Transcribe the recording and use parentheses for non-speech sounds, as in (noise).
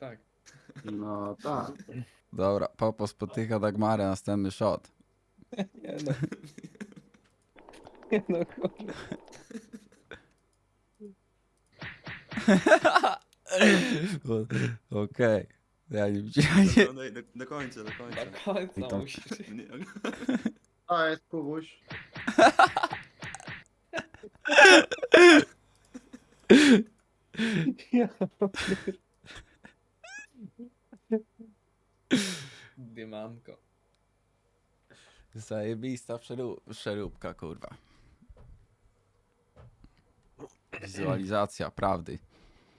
tak. No tak. Dobra, Popo spotyka Dagmarę, następny shot. (laughs) Nie no. (laughs) Nie no, kurwa. (laughs) O- Okej. Ja nie widziałem. Nie. No, do, do, do końca, do końca. Do końca I to- musisz. Nie, jest Kubuś. Ja Dymanko. Zajebista przerób, przeróbka, kurwa. Wizualizacja prawdy.